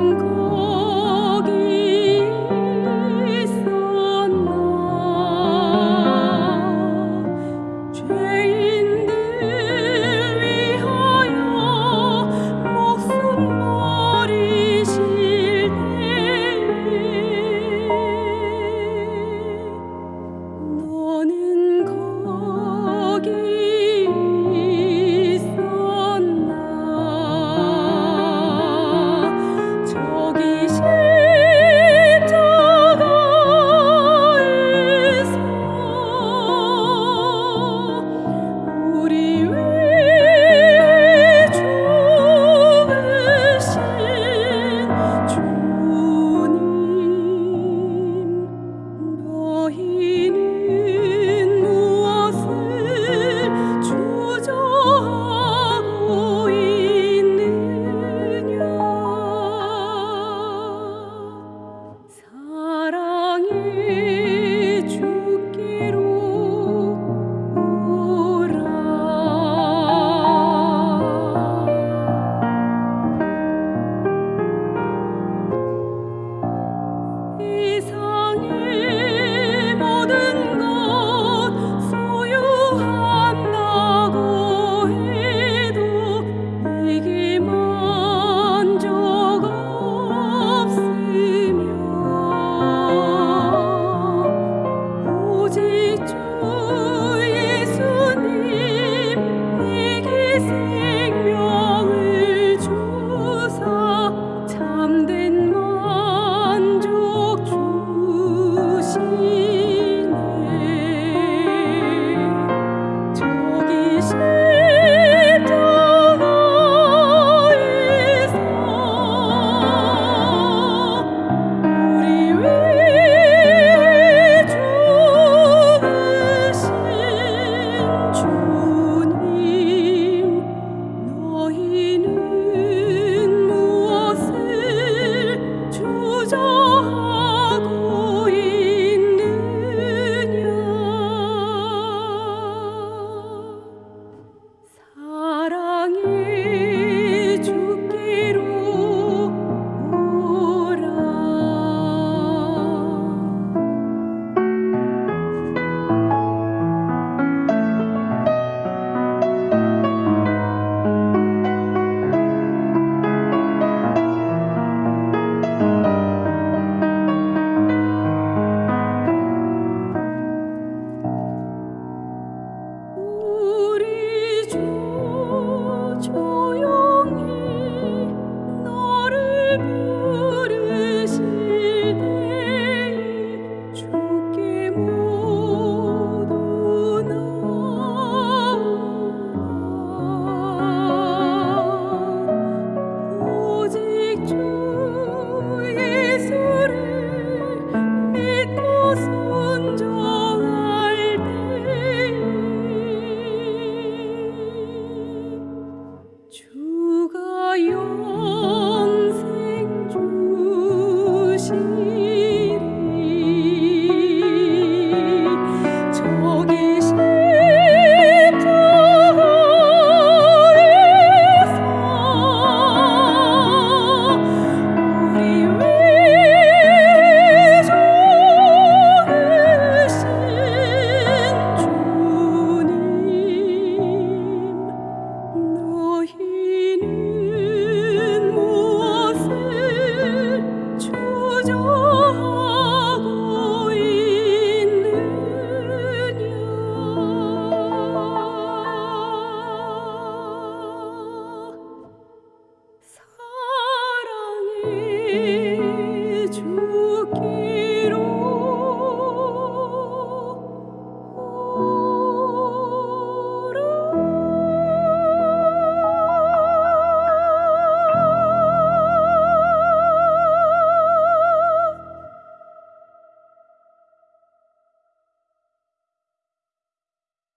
come. 이 종.